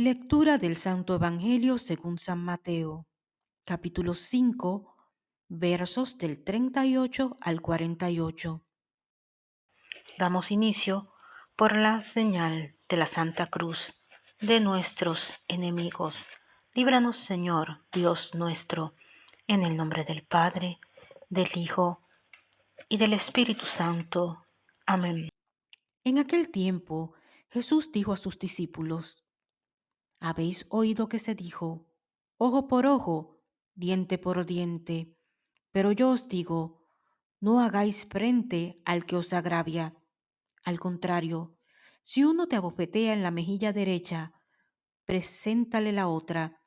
Lectura del Santo Evangelio según San Mateo, capítulo 5, versos del 38 al 48. Damos inicio por la señal de la Santa Cruz de nuestros enemigos. Líbranos, Señor, Dios nuestro, en el nombre del Padre, del Hijo y del Espíritu Santo. Amén. En aquel tiempo Jesús dijo a sus discípulos, Habéis oído que se dijo, ojo por ojo, diente por diente, pero yo os digo, no hagáis frente al que os agravia. Al contrario, si uno te abofetea en la mejilla derecha, preséntale la otra.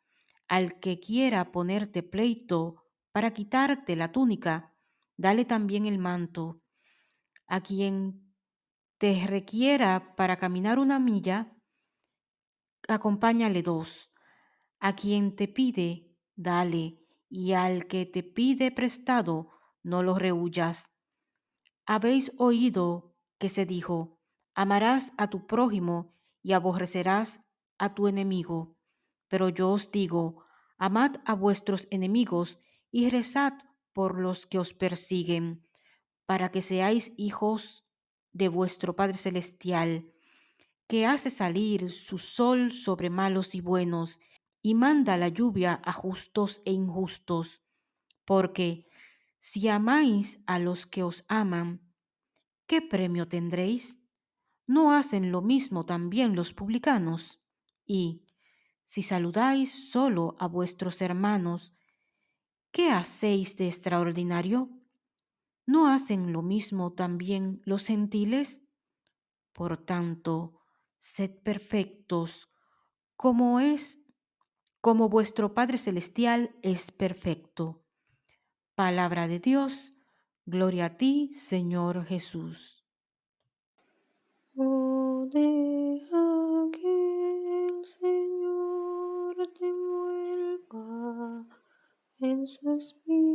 Al que quiera ponerte pleito para quitarte la túnica, dale también el manto. A quien te requiera para caminar una milla, acompáñale dos. A quien te pide, dale, y al que te pide prestado, no lo rehuyas. Habéis oído que se dijo, amarás a tu prójimo y aborrecerás a tu enemigo. Pero yo os digo, amad a vuestros enemigos y rezad por los que os persiguen, para que seáis hijos de vuestro Padre Celestial que hace salir su sol sobre malos y buenos, y manda la lluvia a justos e injustos. Porque si amáis a los que os aman, ¿qué premio tendréis? ¿No hacen lo mismo también los publicanos? Y si saludáis solo a vuestros hermanos, ¿qué hacéis de extraordinario? ¿No hacen lo mismo también los gentiles? Por tanto, sed perfectos, como es, como vuestro Padre Celestial es perfecto. Palabra de Dios, gloria a ti, Señor Jesús. Oh, deja que el Señor te vuelva en su espíritu